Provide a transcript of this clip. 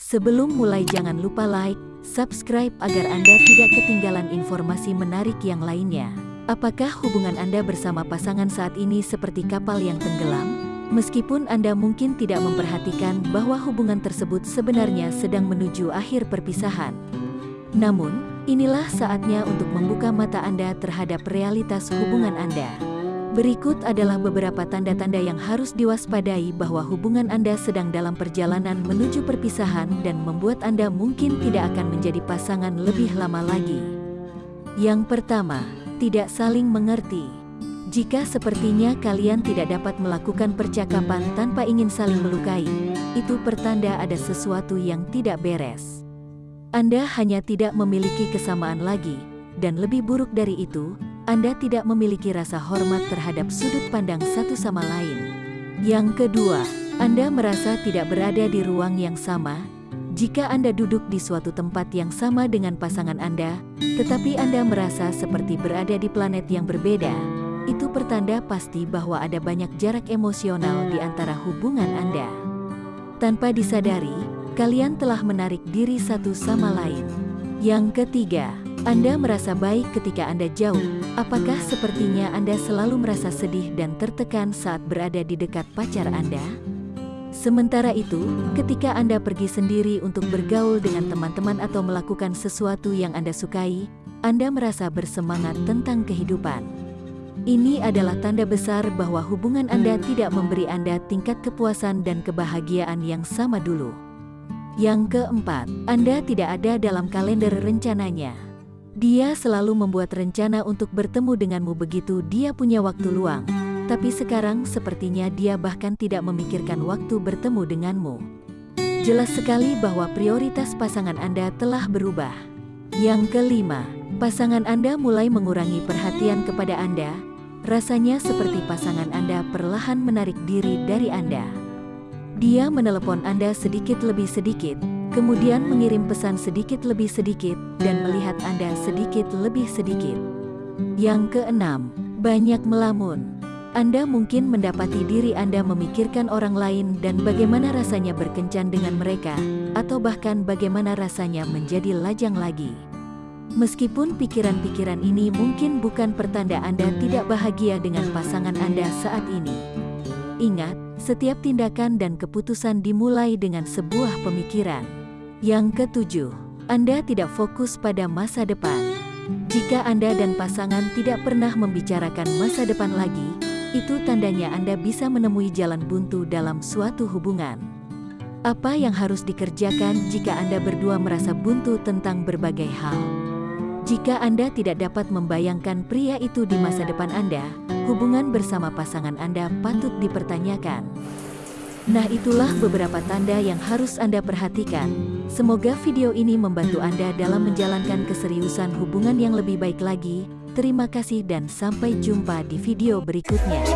Sebelum mulai jangan lupa like, subscribe agar Anda tidak ketinggalan informasi menarik yang lainnya. Apakah hubungan Anda bersama pasangan saat ini seperti kapal yang tenggelam? Meskipun Anda mungkin tidak memperhatikan bahwa hubungan tersebut sebenarnya sedang menuju akhir perpisahan. Namun, inilah saatnya untuk membuka mata Anda terhadap realitas hubungan Anda. Berikut adalah beberapa tanda-tanda yang harus diwaspadai bahwa hubungan Anda sedang dalam perjalanan menuju perpisahan dan membuat Anda mungkin tidak akan menjadi pasangan lebih lama lagi. Yang pertama, tidak saling mengerti. Jika sepertinya kalian tidak dapat melakukan percakapan tanpa ingin saling melukai, itu pertanda ada sesuatu yang tidak beres. Anda hanya tidak memiliki kesamaan lagi, dan lebih buruk dari itu, anda tidak memiliki rasa hormat terhadap sudut pandang satu sama lain. Yang kedua, Anda merasa tidak berada di ruang yang sama. Jika Anda duduk di suatu tempat yang sama dengan pasangan Anda, tetapi Anda merasa seperti berada di planet yang berbeda, itu pertanda pasti bahwa ada banyak jarak emosional di antara hubungan Anda. Tanpa disadari, kalian telah menarik diri satu sama lain. Yang ketiga, anda merasa baik ketika Anda jauh, apakah sepertinya Anda selalu merasa sedih dan tertekan saat berada di dekat pacar Anda? Sementara itu, ketika Anda pergi sendiri untuk bergaul dengan teman-teman atau melakukan sesuatu yang Anda sukai, Anda merasa bersemangat tentang kehidupan. Ini adalah tanda besar bahwa hubungan Anda tidak memberi Anda tingkat kepuasan dan kebahagiaan yang sama dulu. Yang keempat, Anda tidak ada dalam kalender rencananya. Dia selalu membuat rencana untuk bertemu denganmu begitu dia punya waktu luang. Tapi sekarang sepertinya dia bahkan tidak memikirkan waktu bertemu denganmu. Jelas sekali bahwa prioritas pasangan Anda telah berubah. Yang kelima, pasangan Anda mulai mengurangi perhatian kepada Anda. Rasanya seperti pasangan Anda perlahan menarik diri dari Anda. Dia menelepon Anda sedikit lebih sedikit, kemudian mengirim pesan sedikit lebih sedikit, dan melihat Anda sedikit lebih sedikit. Yang keenam, banyak melamun. Anda mungkin mendapati diri Anda memikirkan orang lain dan bagaimana rasanya berkencan dengan mereka, atau bahkan bagaimana rasanya menjadi lajang lagi. Meskipun pikiran-pikiran ini mungkin bukan pertanda Anda tidak bahagia dengan pasangan Anda saat ini. Ingat, setiap tindakan dan keputusan dimulai dengan sebuah pemikiran. Yang ketujuh, Anda tidak fokus pada masa depan. Jika Anda dan pasangan tidak pernah membicarakan masa depan lagi, itu tandanya Anda bisa menemui jalan buntu dalam suatu hubungan. Apa yang harus dikerjakan jika Anda berdua merasa buntu tentang berbagai hal? Jika Anda tidak dapat membayangkan pria itu di masa depan Anda, hubungan bersama pasangan Anda patut dipertanyakan. Nah itulah beberapa tanda yang harus Anda perhatikan. Semoga video ini membantu Anda dalam menjalankan keseriusan hubungan yang lebih baik lagi. Terima kasih dan sampai jumpa di video berikutnya.